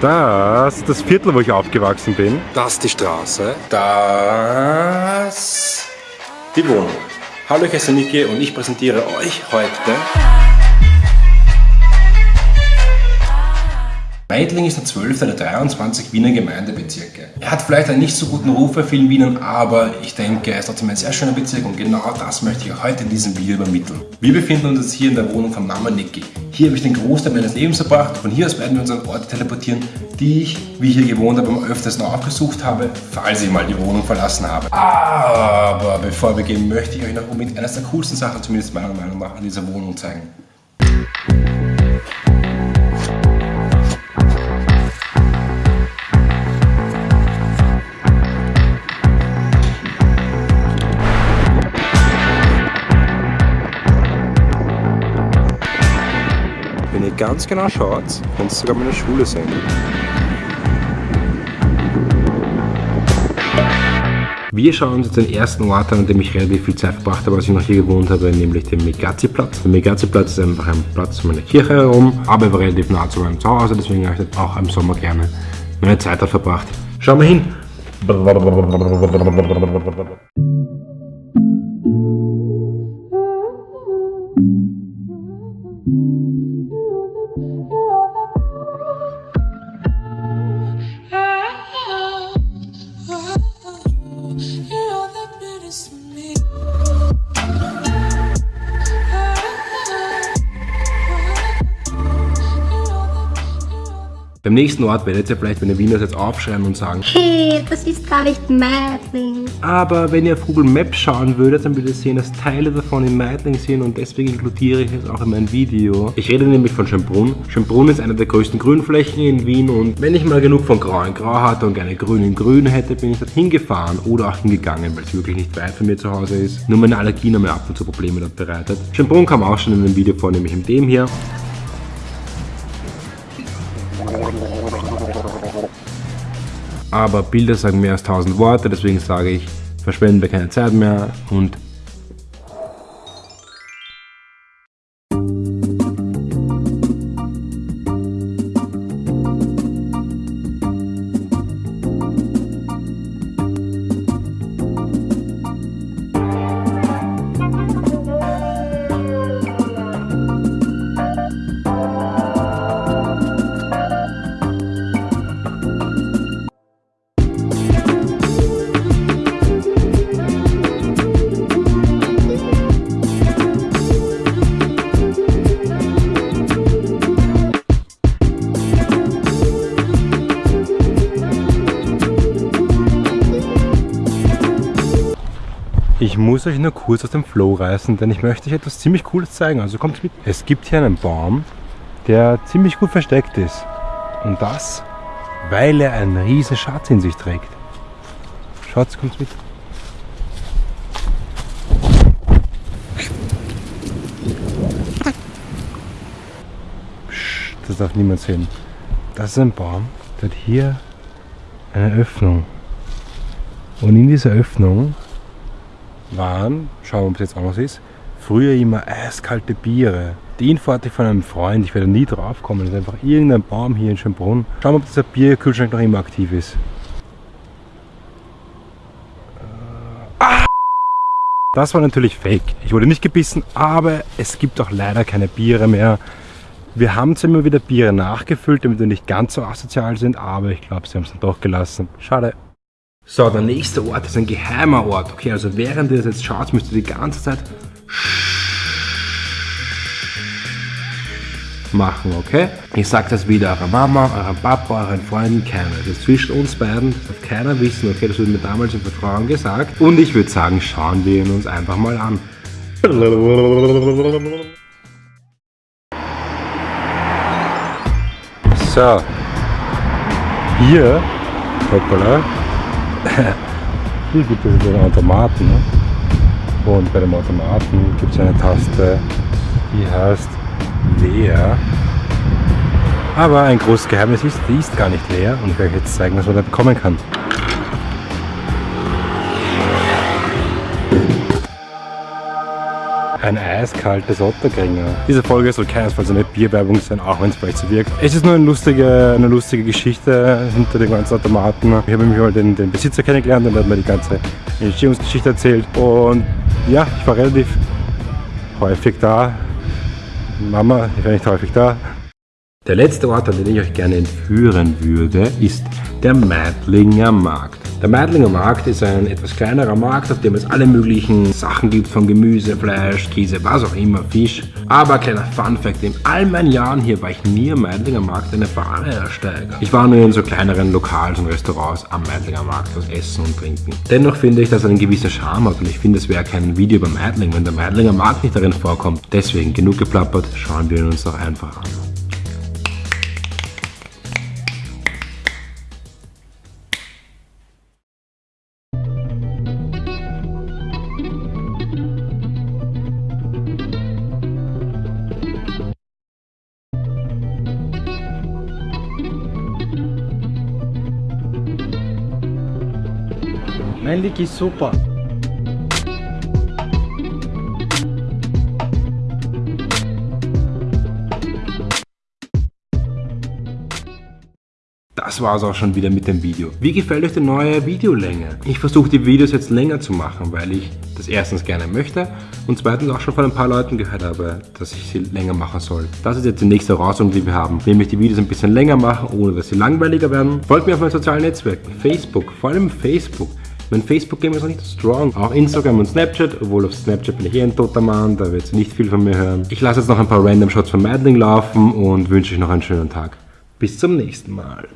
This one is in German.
Das ist das Viertel, wo ich aufgewachsen bin. Das ist die Straße. Das die Wohnung. Hallo, ich heiße Niki und ich präsentiere euch heute Meidling ist der 12. der 23 Wiener Gemeindebezirke. Er hat vielleicht einen nicht so guten Ruf bei vielen Wienern, aber ich denke, er ist trotzdem ein sehr schöner Bezirk und genau das möchte ich heute in diesem Video übermitteln. Wir befinden uns jetzt hier in der Wohnung von Mama Niki. Hier habe ich den Großteil meines Lebens verbracht. Von hier aus werden wir uns an Orte teleportieren, die ich, wie ich hier gewohnt habe, am öftersten aufgesucht habe, falls ich mal die Wohnung verlassen habe. Aber bevor wir gehen, möchte ich euch noch unbedingt eines der coolsten Sachen, zumindest meiner Meinung nach, an dieser Wohnung zeigen. Ganz genau schaut, könnte es sogar meine Schule sein. Wir schauen uns jetzt den ersten Ort an, an dem ich relativ viel Zeit verbracht habe, als ich noch hier gewohnt habe, nämlich den Megazi-Platz. Der Megazi-Platz ist einfach ein Platz um eine Kirche herum, aber er relativ nah zu meinem Zuhause, deswegen habe ich auch im Sommer gerne meine Zeit dort verbracht. Schauen wir hin! Beim nächsten Ort werdet ihr vielleicht, wenn ihr Wiener jetzt aufschreiben und sagen Hey, das ist gar nicht Meidling. Aber wenn ihr auf Google Maps schauen würdet, dann würdet ihr sehen, dass Teile davon in Meidling sind und deswegen inkludiere ich es auch in mein Video. Ich rede nämlich von Schönbrunn. Schönbrunn ist eine der größten Grünflächen in Wien und wenn ich mal genug von Grau in Grau hatte und gerne Grün in Grün hätte, bin ich dort hingefahren oder auch hingegangen, weil es wirklich nicht weit von mir zu Hause ist. Nur meine Allergien haben mir ab und zu Probleme dort bereitet. Schönbrunn kam auch schon in einem Video vor, nämlich in dem hier. Aber Bilder sagen mehr als 1000 Worte, deswegen sage ich, verschwenden wir keine Zeit mehr und Ich muss euch nur kurz aus dem Flow reißen, denn ich möchte euch etwas ziemlich Cooles zeigen. Also kommt mit. Es gibt hier einen Baum, der ziemlich gut versteckt ist. Und das, weil er einen riesen Schatz in sich trägt. Schaut, kommt mit. Psst, das darf niemand sehen. Das ist ein Baum, der hat hier eine Öffnung. Und in dieser Öffnung waren, schauen wir, ob es jetzt anders ist, früher immer eiskalte Biere. Die Info hatte ich von einem Freund, ich werde nie drauf kommen. Das ist einfach irgendein Baum hier in Schönbrunn. Schauen wir, ob dieser Bierkühlschrank noch immer aktiv ist. Ah! Das war natürlich fake. Ich wurde nicht gebissen, aber es gibt auch leider keine Biere mehr. Wir haben zwar immer wieder Biere nachgefüllt, damit wir nicht ganz so asozial sind, aber ich glaube, sie haben es dann doch gelassen. Schade. So, der nächste Ort ist ein geheimer Ort. Okay, also während ihr das jetzt schaut, müsst ihr die ganze Zeit machen, okay? Ich sag das wieder eurer Mama, eurem Papa, euren Freunden, keiner. Das ist zwischen uns beiden, das darf keiner wissen, okay? Das wurde mir damals im Vertrauen gesagt. Und ich würde sagen, schauen wir ihn uns einfach mal an. So. Hier, hoppala, hier gibt es den Automaten. Ne? Und bei dem Automaten gibt es eine Taste, die heißt leer. Aber ein großes Geheimnis ist, die ist gar nicht leer und ich werde euch jetzt zeigen, was man da bekommen kann. Ein eiskaltes Otterkringer. Diese Folge soll keinesfalls eine Bierwerbung sein, auch wenn es vielleicht so wirkt. Es ist nur eine lustige, eine lustige Geschichte hinter den ganzen Automaten. Ich habe mich mal den, den Besitzer kennengelernt und er hat mir die ganze Entstehungsgeschichte erzählt. Und ja, ich war relativ häufig da. Mama, ich war nicht häufig da. Der letzte Ort, an den ich euch gerne entführen würde, ist der Meidlinger Markt. Der Meidlinger Markt ist ein etwas kleinerer Markt, auf dem es alle möglichen Sachen gibt, von Gemüse, Fleisch, Käse, was auch immer, Fisch. Aber kleiner Fun Fact, in all meinen Jahren hier war ich nie am Meidlinger Markt eine Ware ersteiger. Ich war nur in so kleineren Lokals und Restaurants am Meidlinger Markt, was essen und trinken. Dennoch finde ich, dass er einen gewissen Charme hat und ich finde, es wäre kein Video über Meidling, wenn der Meidlinger Markt nicht darin vorkommt. Deswegen genug geplappert, schauen wir ihn uns doch einfach an. Mein Lick ist super. Das war es auch schon wieder mit dem Video. Wie gefällt euch die neue Videolänge? Ich versuche die Videos jetzt länger zu machen, weil ich das erstens gerne möchte und zweitens auch schon von ein paar Leuten gehört habe, dass ich sie länger machen soll. Das ist jetzt die nächste Herausforderung, die wir haben, nämlich die Videos ein bisschen länger machen, ohne dass sie langweiliger werden. Folgt mir auf meinen sozialen Netzwerken, Facebook, vor allem Facebook. Mein Facebook-Game ist noch nicht so strong. Auch Instagram und Snapchat, obwohl auf Snapchat bin ich eh ein toter Mann, da wird nicht viel von mir hören. Ich lasse jetzt noch ein paar Random Shots von Madling laufen und wünsche euch noch einen schönen Tag. Bis zum nächsten Mal.